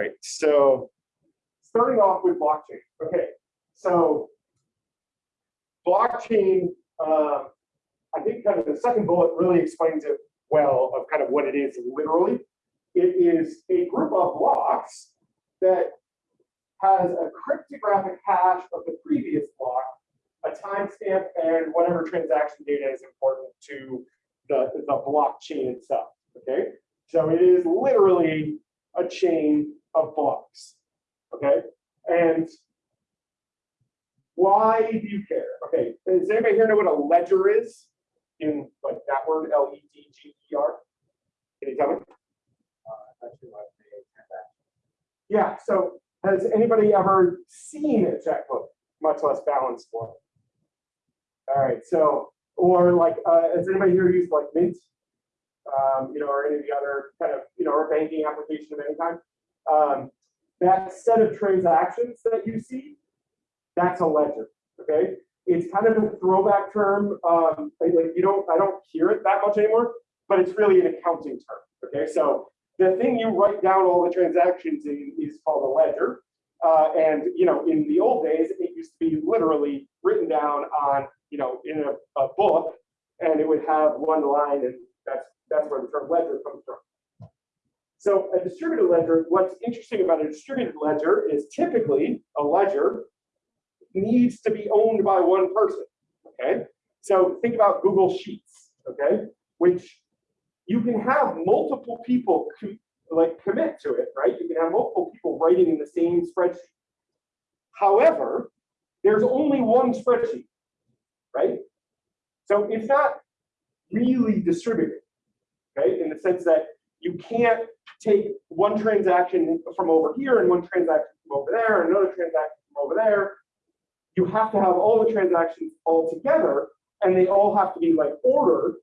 right, so starting off with blockchain. Okay, so blockchain, uh, I think kind of the second bullet really explains it well of kind of what it is literally. It is a group of blocks that has a cryptographic hash of the previous block, a timestamp, and whatever transaction data is important to the, the blockchain itself. Okay, so it is literally a chain of blocks. Okay, and why do you care? Okay, does anybody here know what a ledger is? In like that word, L E D G E R? Can you tell me? Uh, actually, like the transaction. Yeah, so has anybody ever seen a checkbook, much less balance one? All right, so, or like, uh, has anybody here used like Mint? Um, you know, or any of the other kind of, you know, or banking application of any kind? Um, that set of transactions that you see, that's a ledger, okay? It's kind of a throwback term. Um, like you don't, I don't hear it that much anymore, but it's really an accounting term, okay? So the thing you write down all the transactions in is called a ledger. Uh, and you know, in the old days, it used to be literally written down on, you know, in a, a book, and it would have one line, and that's that's where the term ledger comes from. So a distributed ledger, what's interesting about a distributed ledger is typically a ledger needs to be owned by one person. Okay, so think about Google Sheets. Okay, which you can have multiple people like commit to it, right? You can have multiple people writing in the same spreadsheet. However, there's only one spreadsheet, right? So it's not really distributed, okay? In the sense that you can't take one transaction from over here and one transaction from over there, and another transaction from over there. You have to have all the transactions all together, and they all have to be like ordered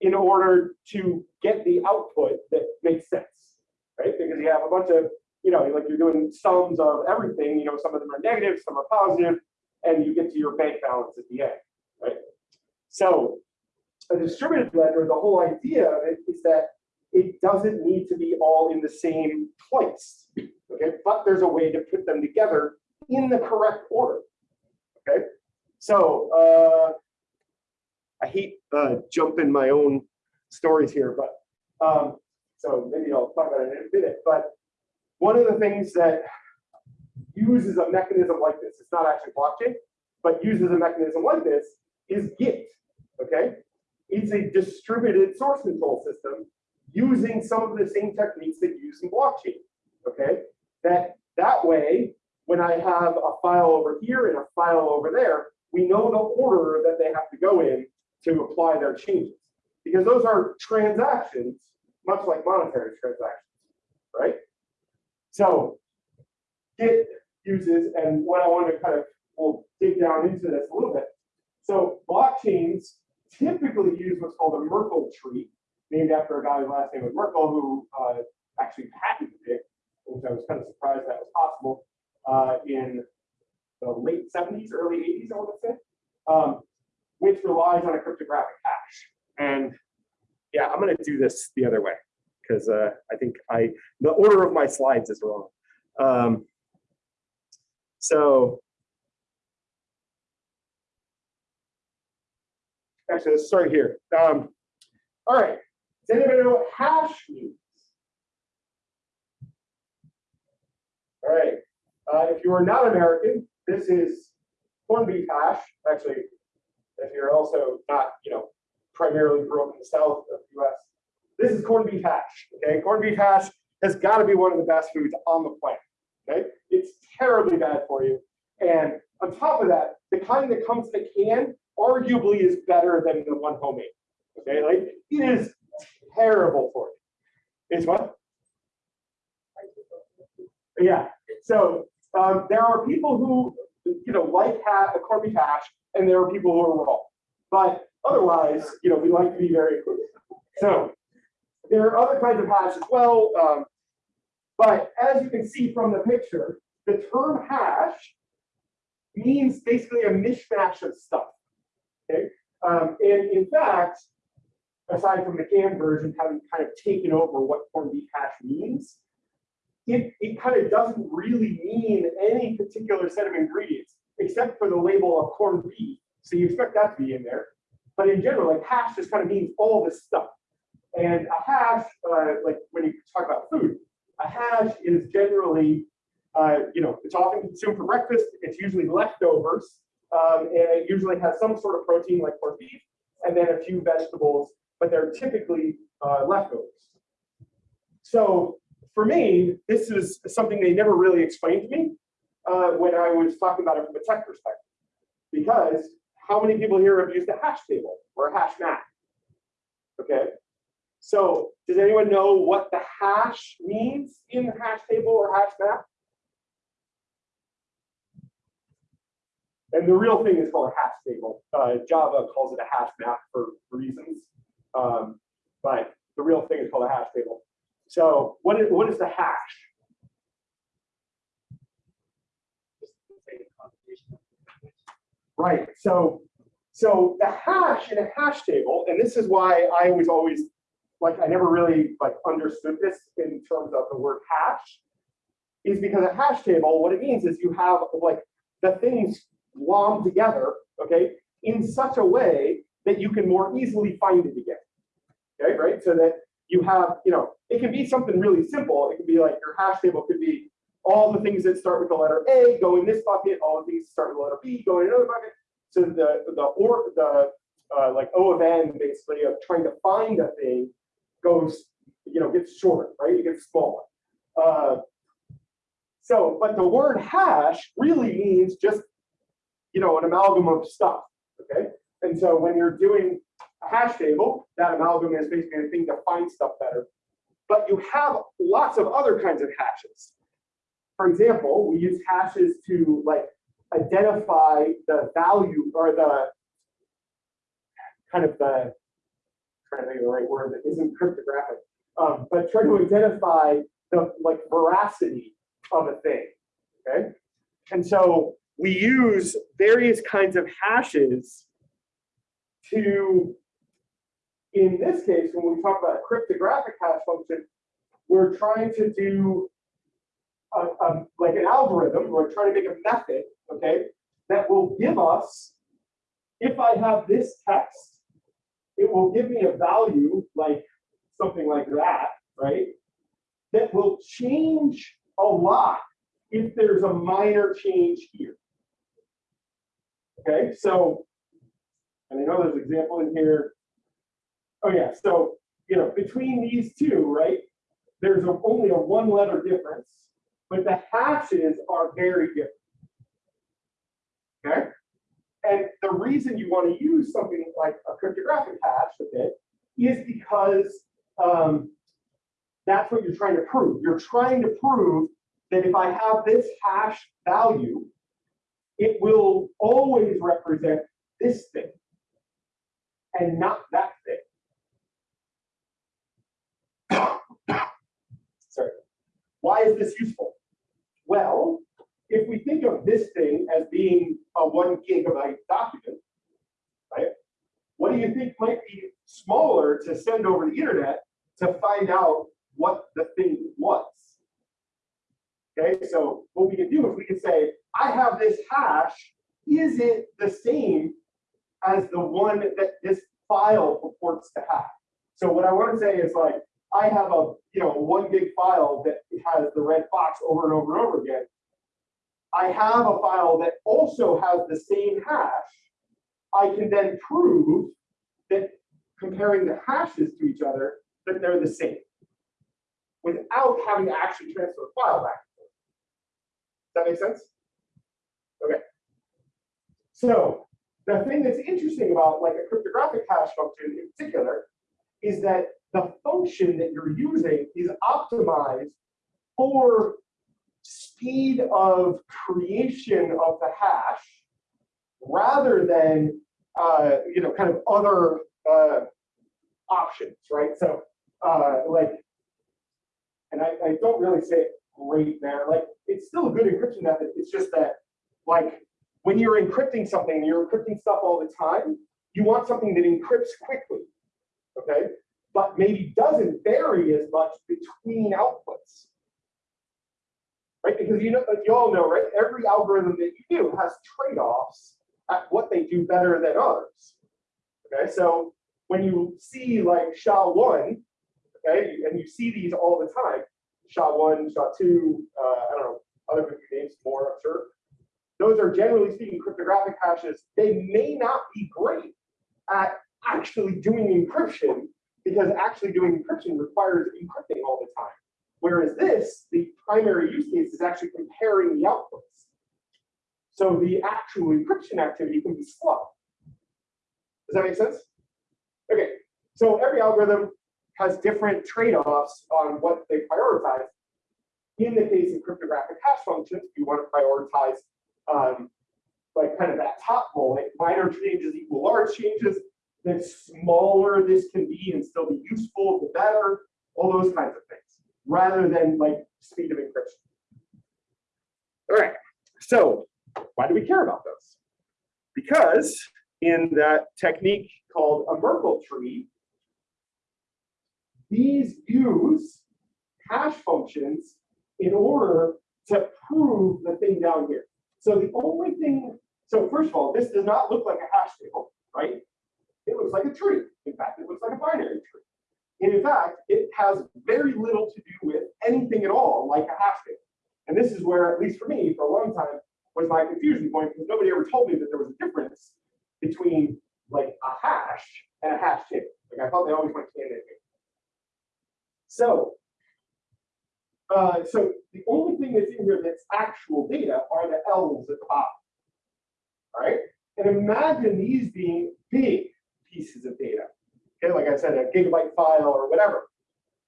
in order to get the output that makes sense, right? Because you have a bunch of, you know, like you're doing sums of everything, you know, some of them are negative, some are positive, and you get to your bank balance at the end, right? So a distributed ledger, the whole idea of it is that it doesn't need to be all in the same place, okay? But there's a way to put them together in the correct order, okay? So, uh, I hate uh, jumping my own stories here, but um, so maybe I'll talk about it in a minute. But one of the things that uses a mechanism like this, it's not actually blockchain, but uses a mechanism like this is Git. Okay, it's a distributed source control system using some of the same techniques that you use in blockchain. Okay, that that way, when I have a file over here and a file over there, we know the order that they have to go in to apply their changes. Because those are transactions, much like monetary transactions, right? So Git uses, and what I want to kind of, we'll dig down into this a little bit. So blockchains typically use what's called a Merkle tree, named after a guy last name was Merkle, who uh, actually patented it, which I was kind of surprised that was possible uh, in the late 70s, early 80s, I want to say. Um, which relies on a cryptographic hash. And yeah, I'm going to do this the other way because uh, I think I the order of my slides is wrong. Um, so actually, let's start here. Um, all right. Does anybody know what hash means? All right. Uh, if you are not American, this is corned beef hash. Actually, if you're also not, you know, primarily grew up in the south of the US. This is corned beef hash, okay? Corned beef hash has got to be one of the best foods on the planet, okay? It's terribly bad for you. And on top of that, the kind that comes in a can arguably is better than the one homemade, okay? Like, it is terrible for you. It's what? Yeah, so um, there are people who, you know, like corned beef hash, and there are people who are wrong. But otherwise, you know, we like to be very inclusive. So there are other kinds of hash as well. Um, but as you can see from the picture, the term hash means basically a mishmash of stuff. Okay. Um, and in fact, aside from the canned version having kind of taken over what corned beef hash means, it, it kind of doesn't really mean any particular set of ingredients, except for the label of corned beef. So you expect that to be in there. But in general, like hash just kind of means all this stuff. And a hash, uh, like when you talk about food, a hash is generally, uh, you know, it's often consumed for breakfast. It's usually leftovers, um, and it usually has some sort of protein like corned beef, and then a few vegetables, but they're typically uh, leftovers. So for me, this is something they never really explained to me uh, when I was talking about it from a tech perspective. Because how many people here have used a hash table or a hash map? Okay. So does anyone know what the hash means in the hash table or hash map? And the real thing is called a hash table. Uh, Java calls it a hash map for reasons. Um, but the real thing is called a hash table. So what is, what is the hash? Right. So so the hash in a hash table, and this is why I was always like I never really like understood this in terms of the word hash, is because a hash table, what it means is you have like the things glommed together, okay, in such a way that you can more easily find it again. Okay, right? So that you have, you know, it can be something really simple. It can be like your hash table could be all the things that start with the letter A go in this bucket, all the things that start with the letter B go in another bucket. So the the or the uh, like O of n basically of trying to find a thing goes, you know, gets shorter, right? It gets smaller. Uh, so, but the word hash really means just, you know, an amalgam of stuff. Okay. And so when you're doing a hash table, that amalgam is basically a thing to find stuff better. But you have lots of other kinds of hashes. For example, we use hashes to like identify the value or the kind of the trying to think of the right word that isn't cryptographic, um, but try to identify the like veracity of a thing. Okay, and so we use various kinds of hashes to, in this case, when we talk about a cryptographic hash function, we're trying to do a, a, like an algorithm, we're trying to make a method, okay, that will give us, if I have this text, it will give me a value like something like that, right? That will change a lot if there's a minor change here. Okay, so, and I know there's an example in here. Oh yeah, so, you know, between these two, right, there's a, only a one letter difference, but the hashes are very different. Okay, and the reason you want to use something like a cryptographic hash a bit is because um, that's what you're trying to prove. You're trying to prove that if I have this hash value, it will always represent this thing and not that thing. Sorry. Why is this useful? Well, if we think of this thing as being a one gigabyte document, right? What do you think might be smaller to send over the internet to find out what the thing was? Okay, so what we can do is we can say, I have this hash. Is it the same as the one that this file purports to have? So what I want to say is like, I have a you know one gig file that has the red box over and over and over again. I have a file that also has the same hash. I can then prove that comparing the hashes to each other, that they're the same without having to actually transfer a file back. Does that make sense? Okay. So the thing that's interesting about like a cryptographic hash function in particular is that the function that you're using is optimized for speed of creation of the hash rather than uh, you know kind of other uh, options, right? So uh, like, and I, I don't really say it great there. Like it's still a good encryption method. It's just that like when you're encrypting something, you're encrypting stuff all the time. You want something that encrypts quickly, okay? But maybe doesn't vary as much between outputs. right? Because you know, you all know, right? Every algorithm that you do has trade-offs at what they do better than others. Okay, so when you see like SHA-1, okay, and you see these all the time, SHA-1, SHA-2, uh, I don't know, other names more, I'm sure. Those are generally speaking cryptographic hashes. They may not be great at actually doing encryption because actually doing encryption requires encrypting all the time. Whereas this, the primary use case is actually comparing the outputs. So the actual encryption activity can be slow. Does that make sense? Okay, so every algorithm has different trade-offs on what they prioritize. In the case of cryptographic hash functions, you want to prioritize um, like kind of that top bullet, minor changes equal large changes. The smaller this can be and still be useful, the better, all those kinds of things, rather than like speed of encryption. All right, so why do we care about those? Because in that technique called a Merkle tree, these use hash functions in order to prove the thing down here. So the only thing, so first of all, this does not look like a hash table, right? It looks like a tree. In fact, it looks like a binary tree. And in fact, it has very little to do with anything at all like a hash table. And this is where, at least for me, for a long time, was my confusion point because nobody ever told me that there was a difference between like a hash and a hash table. Like I thought they always went hand in hand. So, uh, so the only thing that's in here that's actual data are the L's at the bottom. All right, and imagine these being big pieces of data. Okay, like I said, a gigabyte file or whatever.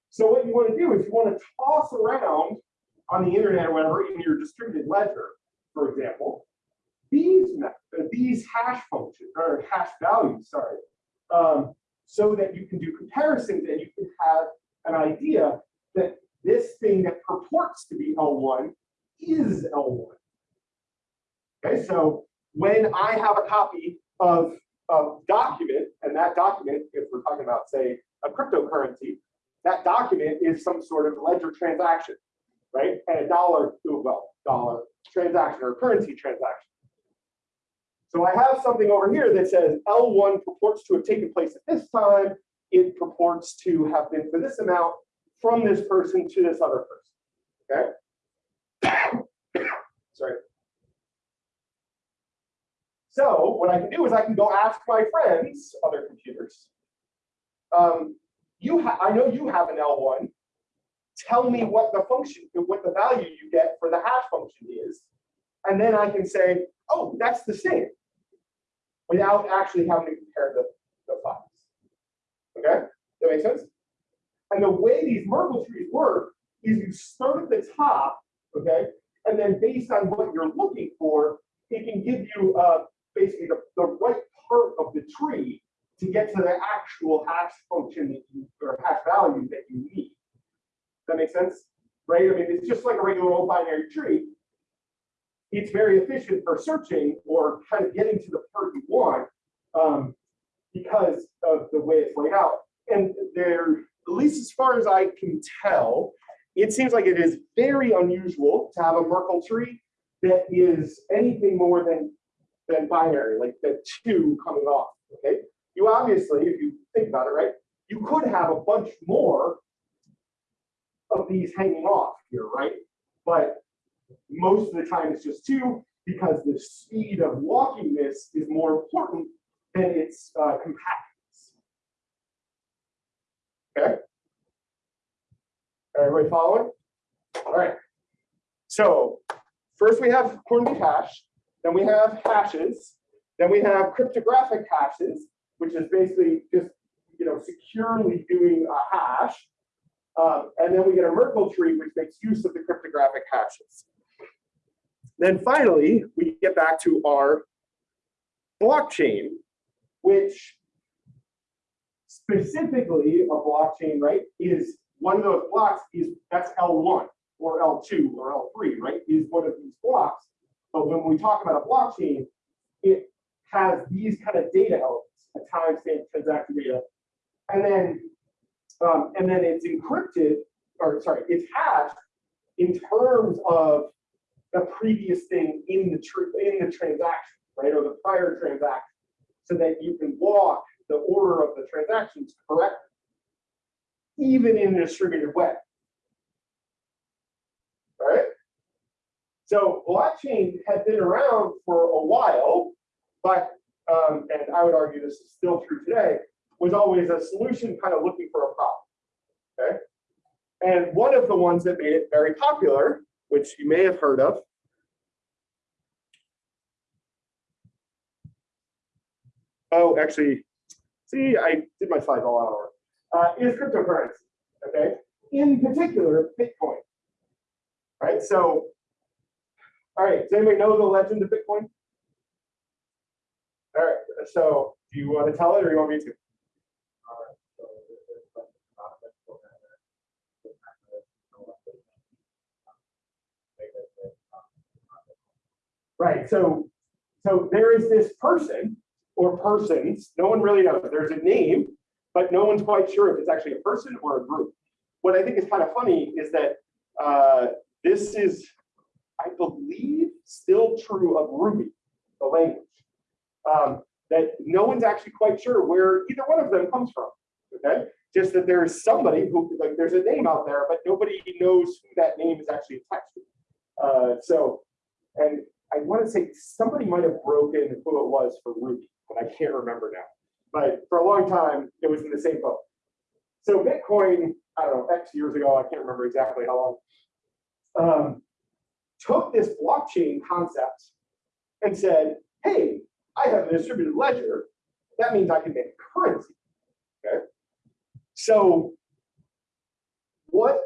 So what you want to do is you want to toss around on the internet or whatever in your distributed ledger, for example, these these hash functions or hash values, sorry, um, so that you can do comparisons and you can have an idea that this thing that purports to be L1 is L1. Okay, so when I have a copy of a document, and that document, if we're talking about, say, a cryptocurrency, that document is some sort of ledger transaction, right? And a dollar, well, dollar transaction or currency transaction. So I have something over here that says L1 purports to have taken place at this time. It purports to have been for this amount from this person to this other person. Okay. Sorry. So what I can do is I can go ask my friends, other computers. Um, you I know you have an L1. Tell me what the function, what the value you get for the hash function is. And then I can say, oh, that's the same without actually having to compare the, the files. Okay, that makes sense? And the way these Merkle trees work is you start at the top, okay, and then based on what you're looking for, it can give you uh, basically the, the right part of the tree to get to the actual hash function that you, or hash value that you need. That makes sense? Right? I mean, it's just like a regular old binary tree. It's very efficient for searching or kind of getting to the part you want um, because of the way it's laid out. And there, at least as far as I can tell, it seems like it is very unusual to have a Merkle tree that is anything more than than binary, like the two coming off. Okay, you obviously, if you think about it, right, you could have a bunch more of these hanging off here, right? But most of the time it's just two because the speed of walking this is more important than its uh, compactness. Okay. Everybody following? All right. So first we have Hornby hash, then we have hashes, then we have cryptographic hashes, which is basically just you know securely doing a hash. Um, and then we get a Merkle tree, which makes use of the cryptographic hashes. Then finally, we get back to our blockchain, which specifically a blockchain, right, is one of those blocks is that's L1 or L2 or L3, right, is one of these blocks. But when we talk about a blockchain, it has these kind of data elements, a timestamp, transaction data, and then um, and then it's encrypted, or sorry, it's hashed in terms of the previous thing in the in the transaction, right, or the prior transaction, so that you can walk the order of the transactions correctly, even in a distributed way. Right? So blockchain had been around for a while, but, um, and I would argue this is still true today, was always a solution kind of looking for a problem. Okay? And one of the ones that made it very popular, which you may have heard of, oh, actually, see, I did my slides all out of order, uh, is cryptocurrency, okay? In particular, Bitcoin. Right, so, all right, does anybody know the legend of Bitcoin? All right, so do you want to tell it or you want me to? Alright, so this is like about this program that this kind of, you know, what they think, make it, Right, so, so there is this person or persons, no one really knows, there's a name, but no one's quite sure if it's actually a person or a group. What I think is kind of funny is that uh, this is, I believe, still true of Ruby, the language. Um, that no one's actually quite sure where either one of them comes from, okay? Just that there's somebody who, like, there's a name out there, but nobody knows who that name is actually attached to. Uh, so, and I want to say somebody might have broken who it was for Ruby, but I can't remember now. But for a long time, it was in the same boat. So Bitcoin, I don't know, X years ago, I can't remember exactly how long, um, took this blockchain concept and said, hey, I have a distributed ledger. That means I can make currency. Okay. So what,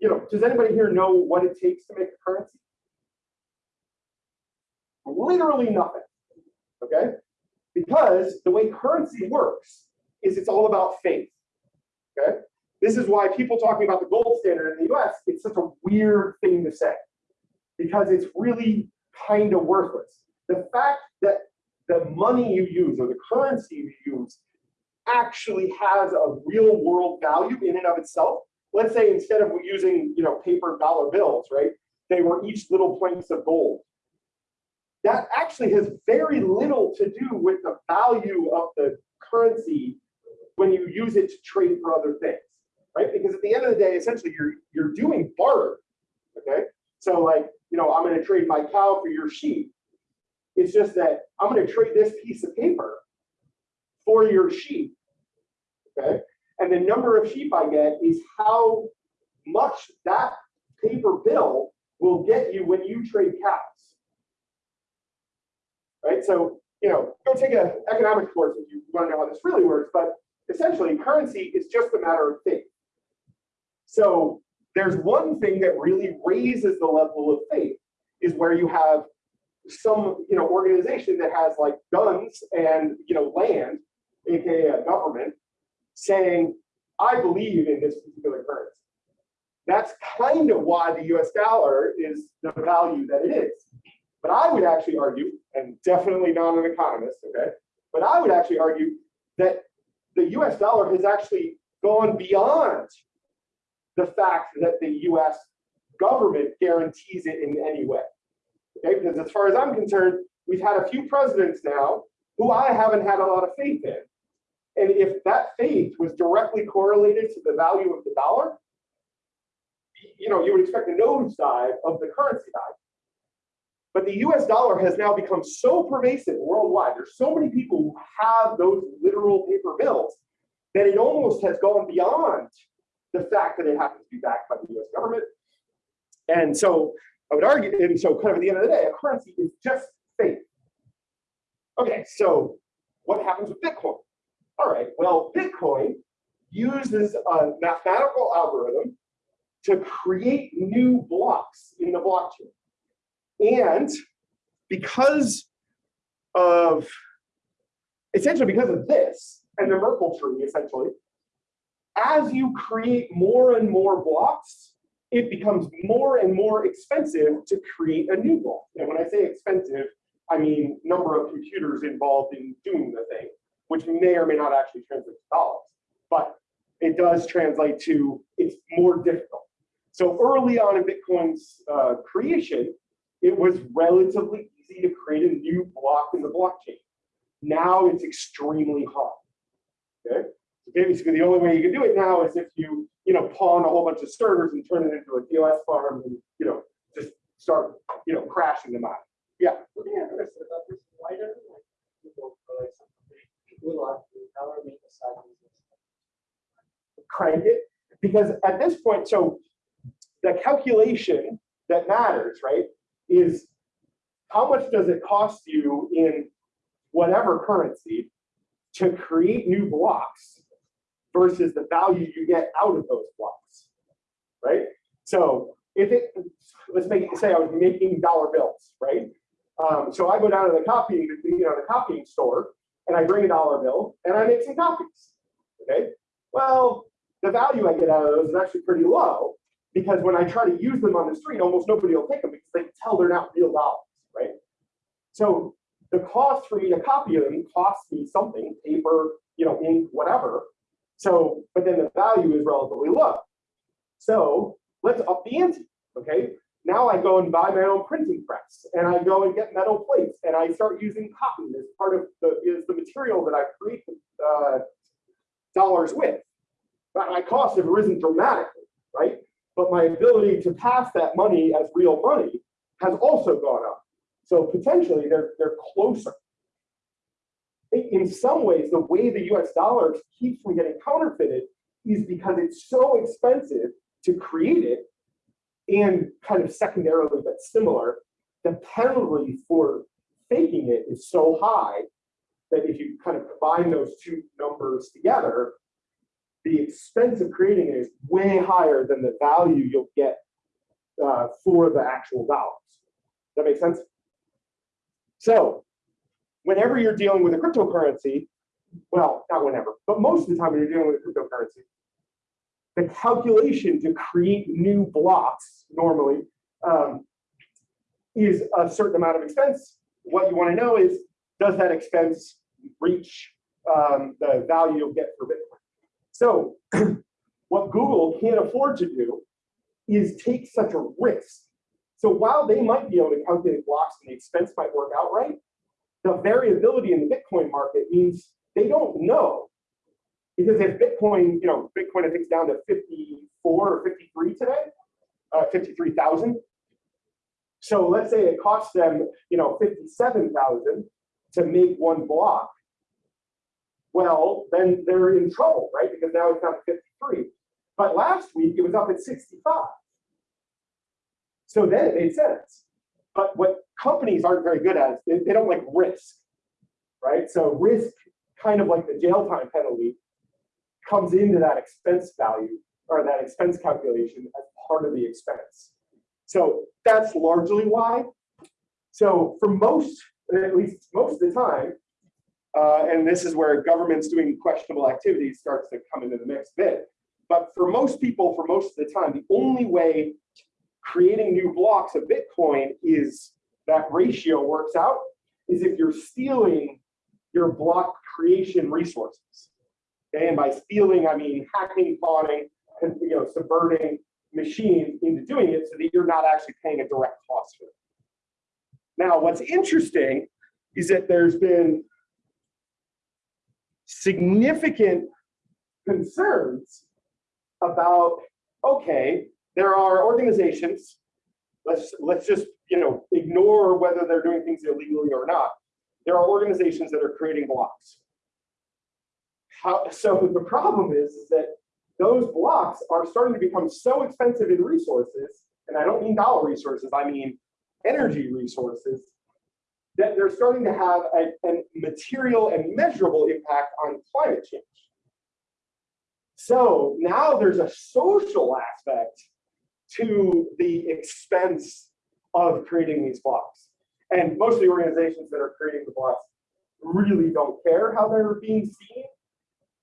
you know, does anybody here know what it takes to make a currency? literally nothing. Okay? Because the way currency works is it's all about faith. Okay? This is why people talking about the gold standard in the US, it's such a weird thing to say because it's really kind of worthless. The fact that the money you use or the currency you use actually has a real world value in and of itself. Let's say instead of using, you know, paper dollar bills, right? They were each little planks of gold that actually has very little to do with the value of the currency when you use it to trade for other things, right? Because at the end of the day, essentially you're you're doing barter, okay? So like, you know, I'm going to trade my cow for your sheep. It's just that I'm going to trade this piece of paper for your sheep, okay? And the number of sheep I get is how much that paper bill will get you when you trade cows right? So, you know, go take an economics course if you want to know how this really works, but essentially currency is just a matter of faith. So there's one thing that really raises the level of faith is where you have some, you know, organization that has like guns and, you know, land, AKA a government, saying, I believe in this particular currency. That's kind of why the US dollar is the value that it is. But I would actually argue, and definitely not an economist, okay, but I would actually argue that the US dollar has actually gone beyond the fact that the US government guarantees it in any way. Okay, because as far as I'm concerned, we've had a few presidents now who I haven't had a lot of faith in. And if that faith was directly correlated to the value of the dollar, you know, you would expect a nosedive of the currency value. But the US dollar has now become so pervasive worldwide. There's so many people who have those literal paper bills that it almost has gone beyond the fact that it happens to be backed by the US government. And so I would argue, and so kind of at the end of the day, a currency is just faith. Okay, so what happens with Bitcoin? All right, well, Bitcoin uses a mathematical algorithm to create new blocks in the blockchain. And because of, essentially because of this and the Merkle tree, essentially, as you create more and more blocks, it becomes more and more expensive to create a new block. And when I say expensive, I mean number of computers involved in doing the thing, which may or may not actually translate to dollars. But it does translate to it's more difficult. So early on in Bitcoin's uh, creation, it was relatively easy to create a new block in the blockchain. Now it's extremely hard. Okay, so basically the only way you can do it now is if you, you know, pawn a whole bunch of servers and turn it into a POS farm and, you know, just start, you know, crashing them out. Looking at this, I thought this, why doesn't people for like people like, how are make a side business? crank it because at this point, so the calculation that matters, right, is how much does it cost you in whatever currency to create new blocks versus the value you get out of those blocks, right? So if it, let's make it say I was making dollar bills, right? Um, so I go down to the copying, you know, the copying store and I bring a dollar bill and I make some copies, okay? Well, the value I get out of those is actually pretty low because when I try to use them on the street, almost nobody will take them because they tell they're not real dollars, right? So the cost for me to copy them costs me something, paper, you know, ink, whatever. So, but then the value is relatively low. So let's up the ante, okay? Now I go and buy my own printing press and I go and get metal plates and I start using cotton as part of the, is the material that I create uh, dollars with. But my costs have risen dramatically, right? But my ability to pass that money as real money has also gone up. So potentially they're, they're closer. In some ways, the way the US dollar keeps from getting counterfeited is because it's so expensive to create it and kind of secondarily but similar, the penalty for faking it is so high that if you kind of combine those two numbers together, the expense of creating it is way higher than the value you'll get uh, for the actual dollars. That makes sense? So whenever you're dealing with a cryptocurrency, well, not whenever, but most of the time when you're dealing with a cryptocurrency, the calculation to create new blocks normally um, is a certain amount of expense. What you want to know is, does that expense reach um, the value you'll get for Bitcoin? So what Google can't afford to do is take such a risk. So while they might be able to calculate blocks and the expense might work out right, the variability in the Bitcoin market means they don't know. Because if Bitcoin, you know, Bitcoin I think is down to 54 or 53 today, uh, 53,000. So let's say it costs them, you know, 57,000 to make one block. Well, then they're in trouble, right? Because now it's down to 53. But last week it was up at 65. So then it made sense. But what companies aren't very good at it. they, they don't like risk, right? So risk, kind of like the jail time penalty, comes into that expense value or that expense calculation as part of the expense. So that's largely why. So for most, at least most of the time, uh, and this is where governments doing questionable activities starts to come into the mix a bit. But for most people, for most of the time, the only way creating new blocks of Bitcoin is that ratio works out is if you're stealing your block creation resources. Okay, and by stealing, I mean hacking, pawning, and you know, subverting machines into doing it so that you're not actually paying a direct cost for it. Now, what's interesting is that there's been significant concerns about, okay, there are organizations, let's, let's just, you know, ignore whether they're doing things illegally or not. There are organizations that are creating blocks. How, so the problem is, is that those blocks are starting to become so expensive in resources, and I don't mean dollar resources, I mean energy resources, that they're starting to have a, a material and measurable impact on climate change. So now there's a social aspect to the expense of creating these blocks. And most of the organizations that are creating the blocks really don't care how they're being seen,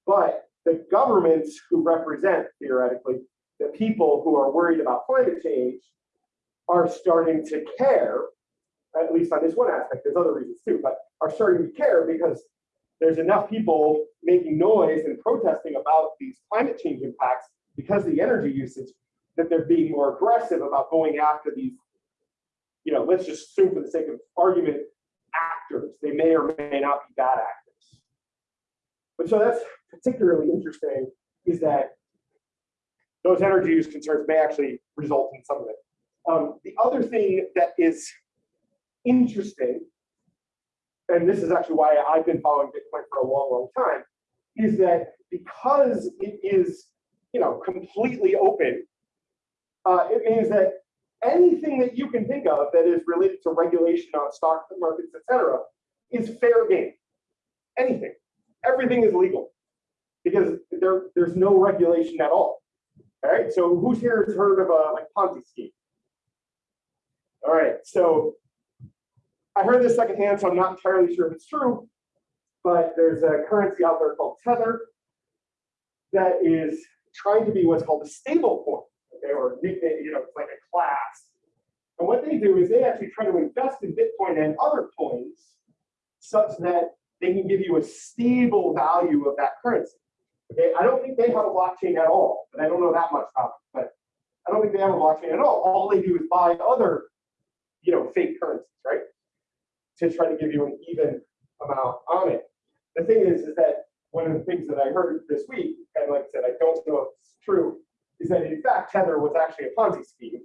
but the governments who represent, theoretically, the people who are worried about climate change are starting to care, at least on this one aspect, there's other reasons too, but are starting to care because there's enough people making noise and protesting about these climate change impacts because the energy usage that they're being more aggressive about going after these, you know, let's just assume for the sake of argument, actors. They may or may not be bad actors. But so that's particularly interesting is that those energy use concerns may actually result in some of it. Um, the other thing that is interesting, and this is actually why I've been following Bitcoin for a long, long time, is that because it is, you know, completely open, uh, it means that anything that you can think of that is related to regulation on stock markets, et cetera, is fair game. Anything, everything is legal because there, there's no regulation at all. All right, so who's here has heard of a like Ponzi scheme? All right, so I heard this secondhand, so I'm not entirely sure if it's true, but there's a currency out there called Tether that is trying to be what's called a stable coin, okay, or you know, like a class. And what they do is they actually try to invest in Bitcoin and other coins such that they can give you a stable value of that currency. Okay, I don't think they have a blockchain at all, but I don't know that much about it. But I don't think they have a blockchain at all. All they do is buy other, you know, fake currencies, right? To try to give you an even amount on it. The thing is, is that one of the things that I heard this week, and like I said, I don't know if it's true, is that in fact Tether was actually a Ponzi scheme.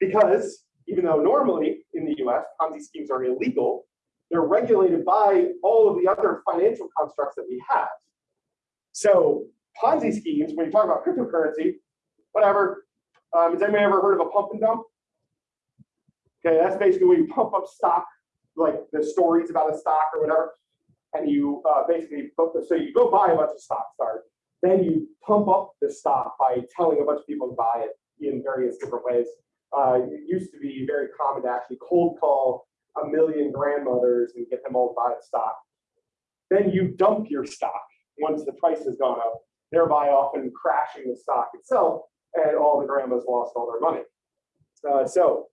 Because even though normally in the US, Ponzi schemes are illegal, they're regulated by all of the other financial constructs that we have. So Ponzi schemes, when you talk about cryptocurrency, whatever, um, has anyone ever heard of a pump and dump? Okay, that's basically when you pump up stock, like the stories about a stock or whatever, and you uh, basically, so you go buy a bunch of stock, start, then you pump up the stock by telling a bunch of people to buy it in various different ways. Uh, it used to be very common to actually cold call a million grandmothers and get them all to buy the stock. Then you dump your stock once the price has gone up, thereby often crashing the stock itself, and all the grandmas lost all their money. Uh, so,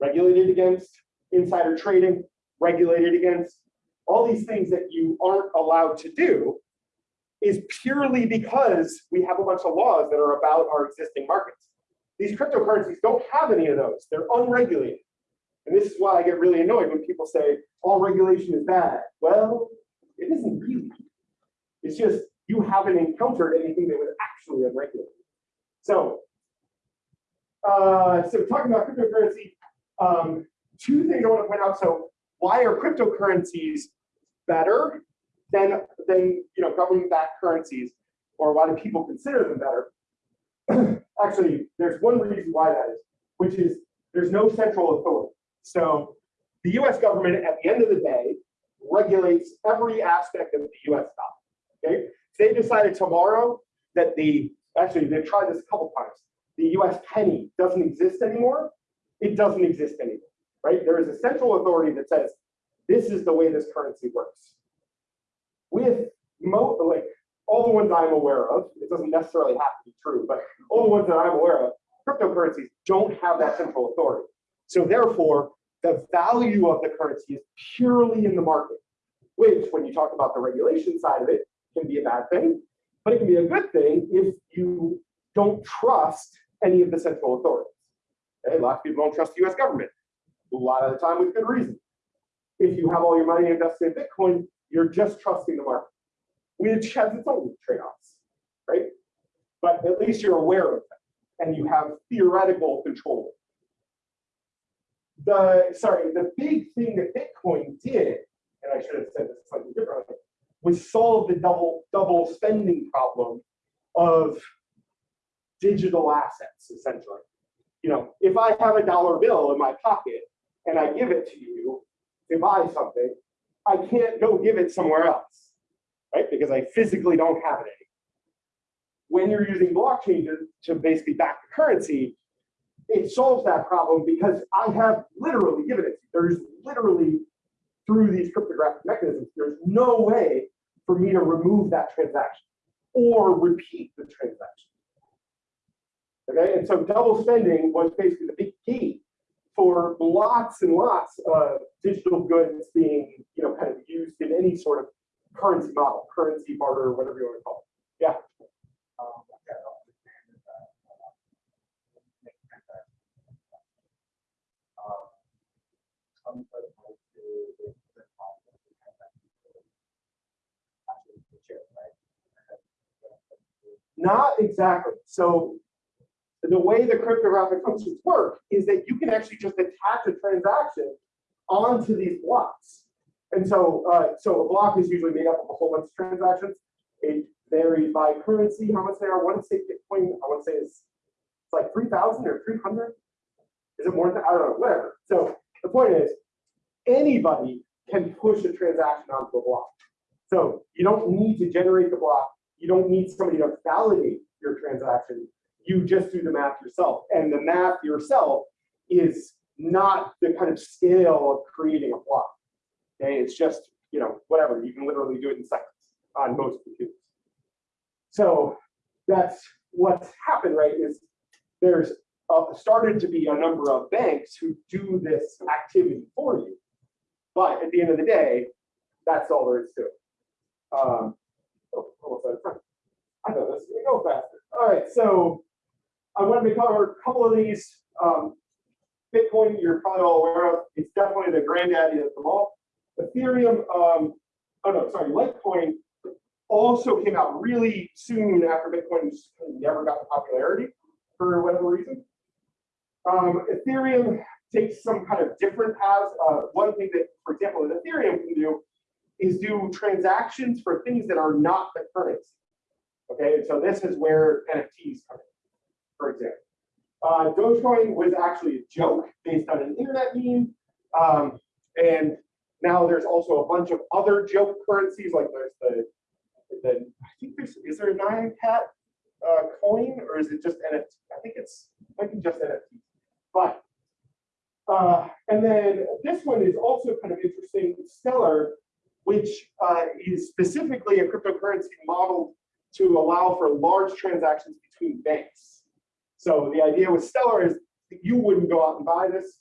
regulated against insider trading, regulated against all these things that you aren't allowed to do is purely because we have a bunch of laws that are about our existing markets. These cryptocurrencies don't have any of those. They're unregulated. And this is why I get really annoyed when people say all regulation is bad. Well, it isn't really. It's just you haven't encountered anything that was actually unregulated. So, uh, so talking about cryptocurrency, um, two things I want to point out. So, why are cryptocurrencies better than than you know government-backed currencies, or why do people consider them better? Actually, there's one reason why that is, which is there's no central authority. So, the U.S. government, at the end of the day, regulates every aspect of the U.S. dollar. Okay, they decided tomorrow that the actually they've tried this a couple times. The U.S. penny doesn't exist anymore. It doesn't exist anymore, right? There is a central authority that says this is the way this currency works. With like all the ones I'm aware of, it doesn't necessarily have to be true, but all the ones that I'm aware of, cryptocurrencies don't have that central authority. So therefore, the value of the currency is purely in the market, which when you talk about the regulation side of it, can be a bad thing, but it can be a good thing if you don't trust any of the central authorities. Okay? A lot of people don't trust the US government, a lot of the time with good reason. If you have all your money invested in Bitcoin, you're just trusting the market, which has its own trade-offs, right? But at least you're aware of them and you have theoretical control. The sorry, the big thing that Bitcoin did, and I should have said this slightly differently, was solve the double double spending problem of digital assets, essentially. You know, if I have a dollar bill in my pocket and I give it to you to buy something, I can't go give it somewhere else, right? Because I physically don't have it anymore. When you're using blockchain to, to basically back the currency, it solves that problem because I have literally given it. There's literally, through these cryptographic mechanisms, there's no way for me to remove that transaction or repeat the transaction. Okay, and so double spending was basically the big key for lots and lots of digital goods being, you know, kind of used in any sort of currency model, currency barter, whatever you want to call it. Yeah. Not exactly. So the way the cryptographic functions work is that you can actually just attach a transaction onto these blocks. And so, uh, so a block is usually made up of a whole bunch of transactions. It varies by currency, how much they are. One say Bitcoin, I want to say is it's like 3,000 or 300. Is it more than, I don't know, whatever. So the point is, anybody can push a transaction onto a block. So you don't need to generate the block. You don't need somebody to validate your transaction. You just do the math yourself. And the math yourself is not the kind of scale of creating a block. Okay, it's just, you know, whatever. You can literally do it in seconds on most computers. So that's what's happened, right? Is there's uh, started to be a number of banks who do this activity for you. But at the end of the day, that's all there is to it. Um, oh, almost out of time. I know this is gonna go faster. All right, so I wanted to cover a couple of these. Um, Bitcoin, you're probably all aware of. It's definitely the granddaddy of them all. Ethereum, um, oh no, sorry, Litecoin also came out really soon after Bitcoin never got the popularity for whatever reason. Um, Ethereum takes some kind of different paths. Uh, one thing that, for example, that Ethereum can do is do transactions for things that are not the currency. Okay, so this is where NFTs come in, for example. Uh, Dogecoin was actually a joke based on an internet meme. Um, and now there's also a bunch of other joke currencies, like there's the, the I think there's, is there a Nyan Cat uh, coin or is it just NFT? I think it's, might be just NFT. But, uh, and then this one is also kind of interesting, Stellar, which uh, is specifically a cryptocurrency modeled to allow for large transactions between banks. So the idea with Stellar is you wouldn't go out and buy this,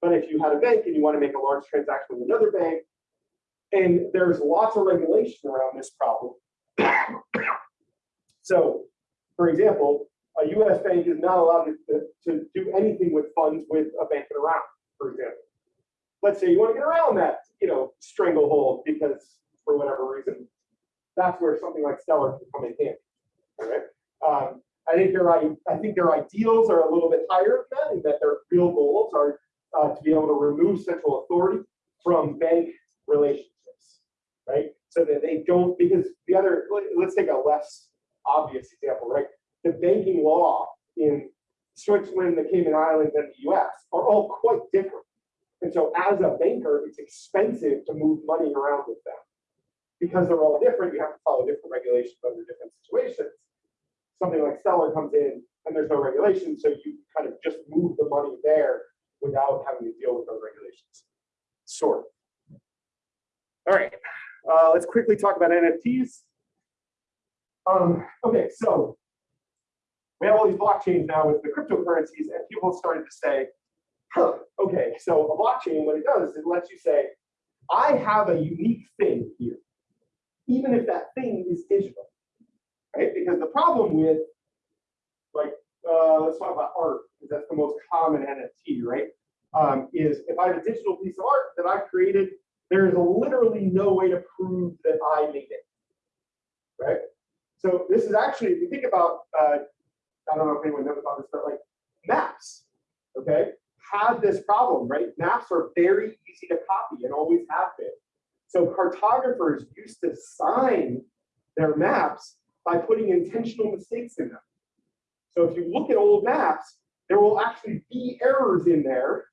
but if you had a bank and you want to make a large transaction with another bank, and there's lots of regulation Iran this problem. so, for example, a US bank is not allowed to, to do anything with funds with a bank in around, for example. Let's say you want to get around that, you know, stranglehold because for whatever reason, that's where something like Stellar can come in handy. All right. Um, I think their I, think their ideals are a little bit higher than that, and that their real goals are uh, to be able to remove central authority from bank relationships, right? So that they don't because the other let's take a less obvious example, right? The banking law in Switzerland, the Cayman Islands, and the U.S. are all quite different. And so, as a banker, it's expensive to move money around with them because they're all different. You have to follow different regulations under different situations something like Stellar comes in and there's no regulation, so you kind of just move the money there without having to deal with those regulations. Sort. All right, uh, let's quickly talk about NFTs. Um, okay, so we have all these blockchains now with the cryptocurrencies, and people started to say, huh, okay, so a blockchain, what it does is it lets you say, I have a unique thing here, even if that thing is digital right? Because the problem with, like, uh, let's talk about art, because that's the most common NFT, right? Um, is if I have a digital piece of art that I've created, there is literally no way to prove that I made it, right? So this is actually, if you think about, uh, I don't know if anyone knows about this, but like maps, okay, have this problem, right? Maps are very easy to copy and always have been. So cartographers used to sign their maps by putting intentional mistakes in them. So if you look at old maps, there will actually be errors in there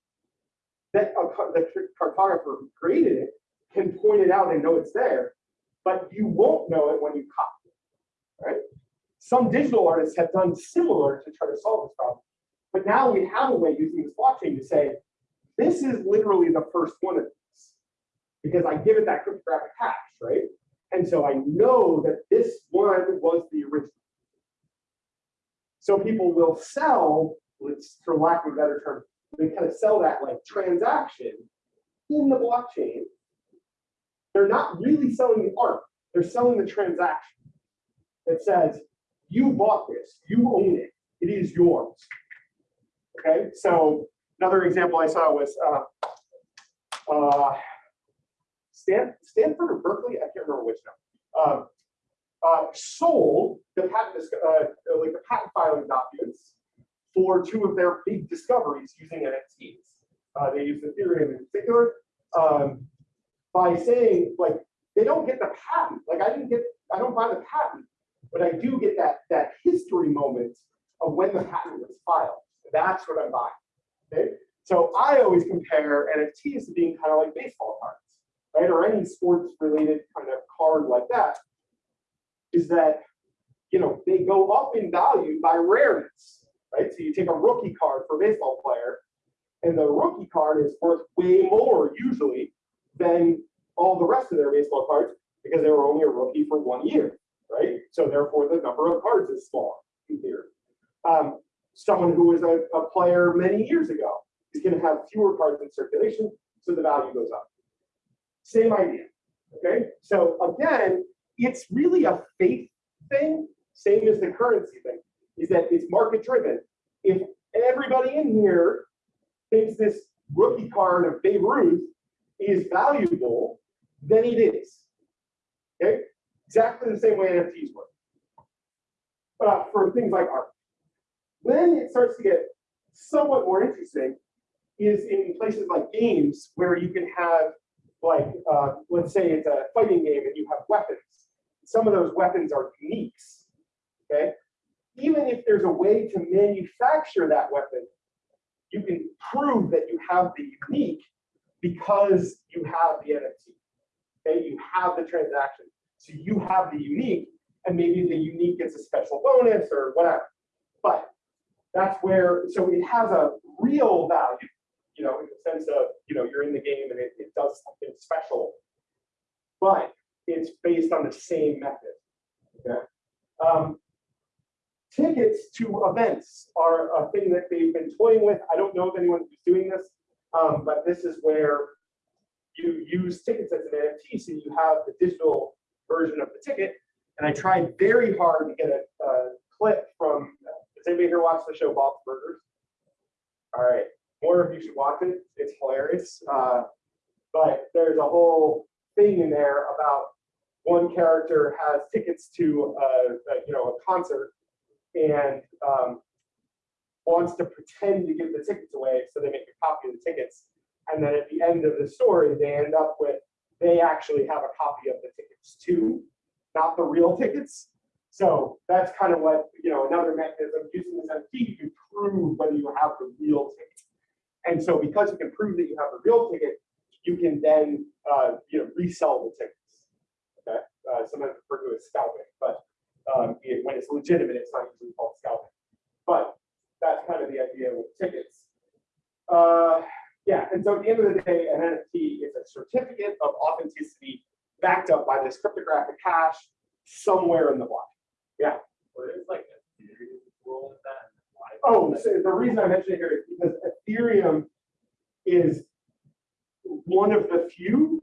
that a, the cartographer who created it can point it out and know it's there, but you won't know it when you copy it, right? Some digital artists have done similar to try to solve this problem, but now we have a way using this blockchain to say, this is literally the first one of these, because I give it that cryptographic hash, right? And so I know that this one was the original. So people will sell, for lack of a better term, they kind of sell that like transaction in the blockchain. They're not really selling the art, they're selling the transaction that says, you bought this, you own it, it is yours. Okay, so another example I saw was uh, uh, Stan, Stanford or Berkeley, I can't remember which now. Um, uh, sold the patent, uh, like the patent filing documents for two of their big discoveries using NFTs. Uh, they use Ethereum in particular, um, by saying like, they don't get the patent, like I didn't get, I don't buy the patent, but I do get that, that history moment of when the patent was filed. That's what I'm buying. Okay, so I always compare NFTs to being kind of like baseball cards, right? Or any sports related kind of card like that. Is that, you know, they go up in value by rareness, right? So you take a rookie card for a baseball player, and the rookie card is worth way more usually than all the rest of their baseball cards because they were only a rookie for one year, right? So therefore, the number of cards is smaller in theory. Um, someone who was a, a player many years ago is going to have fewer cards in circulation, so the value goes up. Same idea, okay? So again, it's really a faith thing, same as the currency thing, is that it's market driven. If everybody in here thinks this rookie card of Babe Ruth is valuable, then it is. Okay, exactly the same way NFTs work. Uh, for things like art. When it starts to get somewhat more interesting is in places like games where you can have like, uh, let's say it's a fighting game and you have weapons. Some of those weapons are uniques, okay? Even if there's a way to manufacture that weapon, you can prove that you have the unique because you have the NFT. Okay, you have the transaction. So you have the unique, and maybe the unique gets a special bonus or whatever. But that's where, so it has a real value, you know, in the sense of, you know, you're in the game and it, it does something special. But it's based on the same method. Okay. Um, tickets to events are a thing that they've been toying with. I don't know if anyone who's doing this, um, but this is where you use tickets as an NFT, so you have the digital version of the ticket. And I tried very hard to get a, a clip from. Does anybody here watch the show Bob's Burgers? All right, more of you should watch it. It's hilarious. Uh, but there's a whole thing in there about one character has tickets to a, a, you know a concert and um, wants to pretend to give the tickets away, so they make a copy of the tickets. And then at the end of the story, they end up with they actually have a copy of the tickets too, not the real tickets. So that's kind of what you know another mechanism using this NFT, you can prove whether you have the real ticket. And so because you can prove that you have a real ticket, you can then uh, you know resell the tickets. Okay, uh, sometimes referred to as scalping, but um, it- when it's legitimate, it's not usually called scalping. But that's kind of the idea with tickets. Uh, yeah, and so at the end of the day, an NFT is a certificate of authenticity backed up by this cryptographic hash somewhere in the block. But it's like a role in that. Oh, so the reason I mention it here is because Ethereum is one of the few.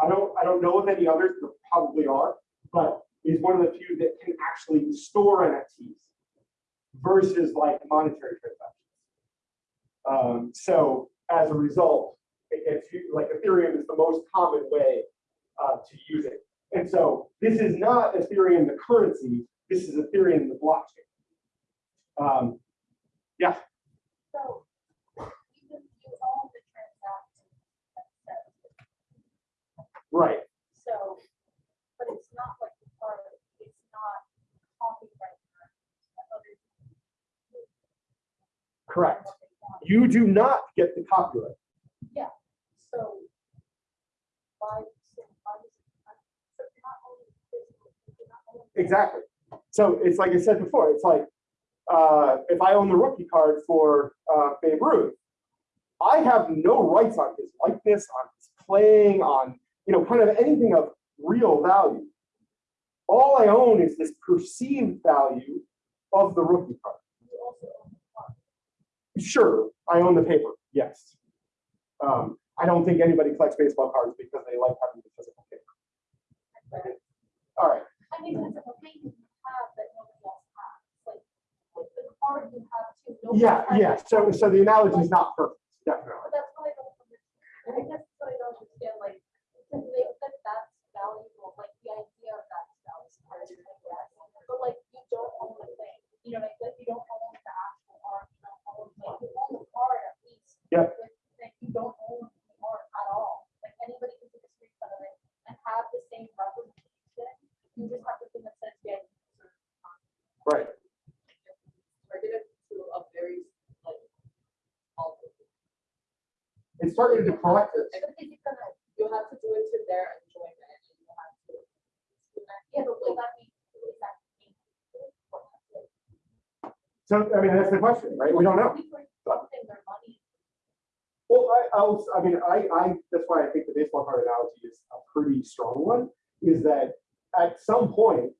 I don't, I don't know of any others, there probably are, but is one of the few that can actually store NFTs versus like monetary transactions. Um, so as a result, like Ethereum is the most common way uh, to use it. And so this is not Ethereum the currency, this is Ethereum the blockchain. Um, So you, you own the transaction. right. So, but it's not like the part, it's not copyright. Correct. what they want. You do not get the copyright. So why, so why so not owning physical, not owning. Exactly. So it's like I said before, it's like, uh, if I own the rookie card for, uh, Babe Ruth, I have no rights on his likeness, on his playing, on, you know, kind of anything of real value. All I own is this perceived value of the rookie card. You also own the car. Sure, I own the paper, yes. Um, I don't think anybody collects baseball cards because they like having the physical paper. All right, I mean, it's a thing you have that nobody else has, like, card you have nobody yeah, yeah, so, so the analogy is not perfect, definitely. But that's what I don't understand, I guess what I don't understand, like, to make that that's valuable, like, the idea of that's valuable. Targeted to collectors. And is it gonna, you have to do it to their enjoyment you have to. Yeah, but will that be, will that be? So, I mean, that's the question, right? We don't know. We were collecting their money. Well, I, I'll, I mean, I, I, that's why I think the baseball card analogy is a pretty strong one, is that at some point,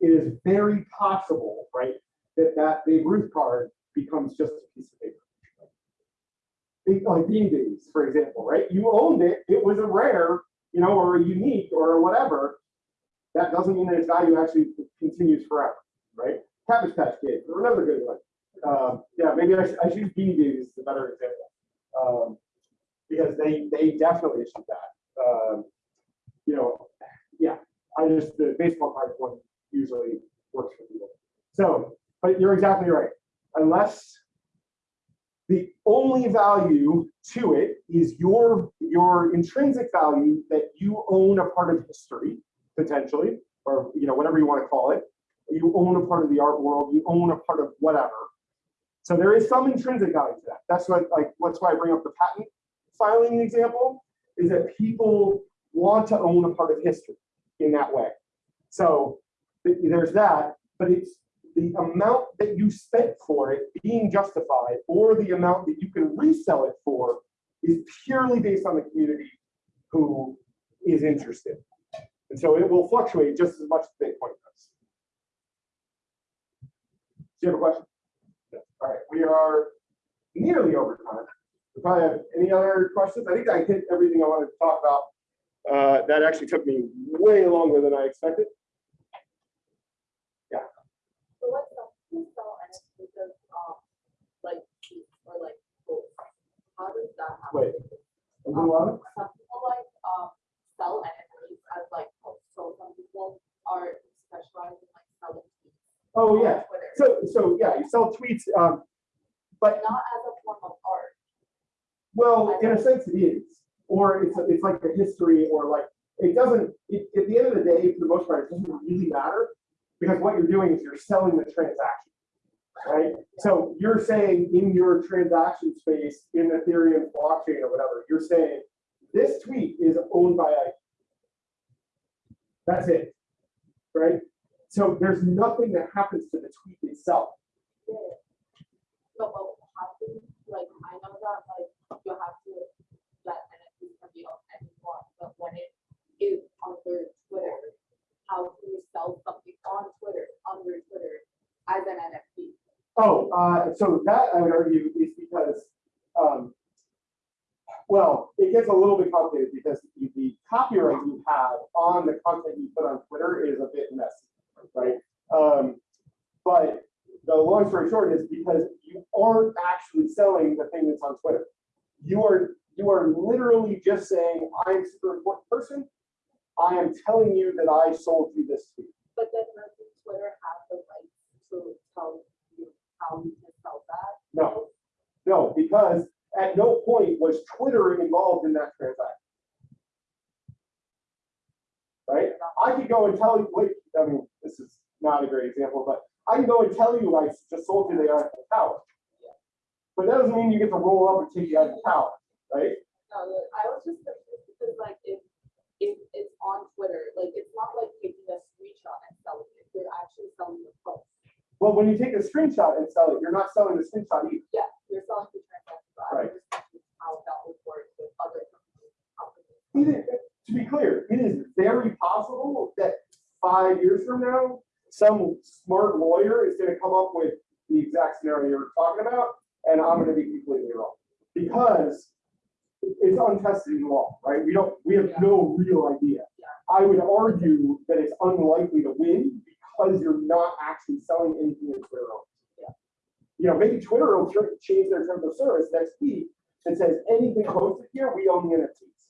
it is very possible, right, that that Babe Ruth card becomes just a piece of paper. Like Days, for example, right? You owned it, it was a rare, you know, or a unique or whatever. That doesn't mean that its value actually continues forever, right? Cabbage Patch Kids, another good one. Um, yeah, maybe I should, I should use Beanie Babies as a better example. Um, because they, they definitely issued that. Um, you know, yeah, I just, the baseball card one usually works for people. So, but you're exactly right. Unless the only value to it is your, your intrinsic value that you own a part of history, potentially, or, you know, whatever you want to call it. You own a part of the art world, you own a part of whatever. So there is some intrinsic value to that. That's what, like, that's why I bring up the patent filing example, is that people want to own a part of history in that way. So there's that, but it's the amount that you spent for it being justified or the amount that you can resell it for is purely based on the community who is interested. And so it will fluctuate just as much as Bitcoin does. Do you have a question? All right, we are nearly over time. We probably have any other questions? I think I hit everything I wanted to talk about. Uh, that actually took me way longer than I expected. Yeah. So what's the, who's the NFTs of, um, like, or like? How does that happen? Wait. A while? Some people like, um, sell NFTs as like, so some people are specialized in like selling tweets. Oh, on yeah. Twitter, So, so yeah, you sell tweets, um, but not as a form of art. Well, in a sense it is, or it's, it's like a history, or like, it doesn't, it, at the end of the day, for the most part, it doesn't really matter. Because what you're doing is you're selling the transaction, right? So you're saying in your transaction space, in Ethereum blockchain or whatever, you're saying, this tweet is owned by Ike. That's it, right? So there's nothing that happens to the tweet itself. Yeah. No, but how like, I know that, like, you have to let NFTs can be on anyone, but when it is under Twitter, how do you sell something on Twitter, under Twitter, as an NFT? Oh, uh, so that I would argue is because, um, well, it gets a little bit complicated because the- the copyright you have on the content you put on Twitter is a bit messy, right? Um, but the long story short is because you aren't actually selling the thing that's on Twitter. You are, you are literally just saying, I'm a super important person. I am telling you that I sold you this tweet. But then doesn't Twitter have the right to tell how can sell that? No, no, because at no point was Twitter involved in that transaction. Right? I could go and tell you, wait, I mean, this is not a great example, but I can go and tell you I just sold you the Eiffel Tower. But that doesn't mean you get to roll up and take the Eiffel Tower, right? No, I was just because like if, if it's on Twitter, like it's not like taking a screenshot and selling it, you're actually selling the post. Well, when you take a screenshot and sell it, you're not selling the screenshot either. Yeah, you're selling the transaction, Right. was just confused how that would work with other companies. companies. It is- to be clear, it is very possible that five years from now, some smart lawyer is gonna come up with the exact scenario you're talking about, and I'm gonna be completely wrong. Because it's untested in law, right? We don't, we have no real idea. Yeah. I would argue that it's unlikely to win because you're not actually selling anything in Twitter. owns. Yeah. You know, maybe Twitter will tr- change their terms of service next week and says anything posted here, we own the NFTs.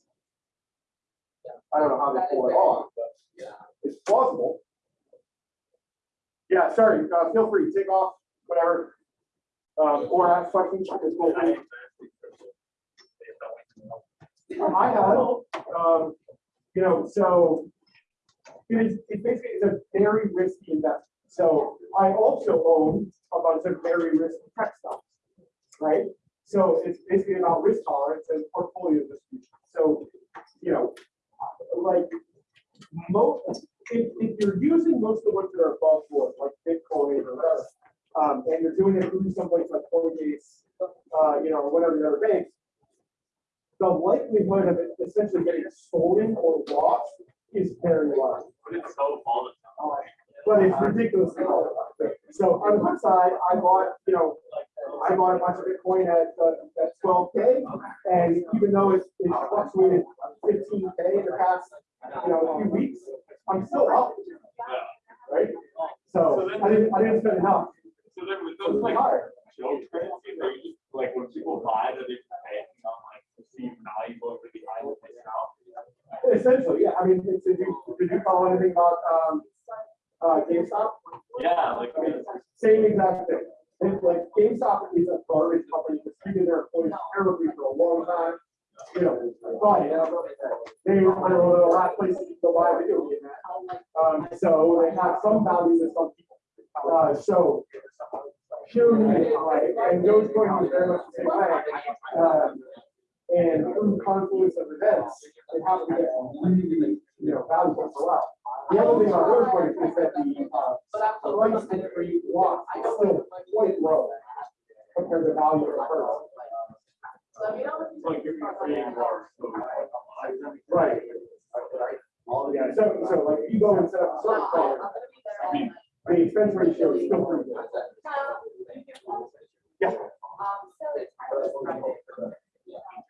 Yeah. I don't know how they That is pull it off, but Yeah. it's plausible. Yeah, sorry, uh, feel free, to take off, whatever. Um, or ask questions, it's. I need to ask you a question. Based on what you know. I have, um, you know, so it is, it basically is a very risky investment. So I also own a bunch of very risky tech stocks, right? So it's basically about risk tolerance and portfolio distribution. So, you know, like, most if, if you're using most of the ones that are above board, like Bitcoin or whatever, um, and you're doing it through someplace like Coinbase, uh, you know, or whatever the other banks, the likelihood of it essentially getting stolen or lost is very low. But it's so all the time. But it's ridiculously low. So on the flip side, I bought, you know, I bought a bunch of Bitcoin at, uh, at twelve K. And even though it's, it's fluctuated fifteen K in the past, you know, few weeks, I'm still up, right? So I didn't, I didn't spend enough. So then with those like, like hard. show currency, they're just, like when people buy, that they pay on like perceived value over the item they sell. Essentially, yeah, I mean, did you, did you follow anything about, um, uh, GameStop? Yeah, like, I mean, same exact thing. It's like GameStop is a garbage company, that's treated their employees terribly for a long time. You know, but they were one of the last places to go buy a video game. Um, so they have some values to some people. Uh, so purely, right, and to be very much the same way. Um, and through confluence of events, they have to get really, you know, valuable for while. The other thing about those coins is that the, uh, price that you want is still quite low compared to the value of the first. it's like you're creating more. so it's like, Right. Yeah, so, so like if you go and set up a service plan, the expense ratio is still pretty good. Yeah.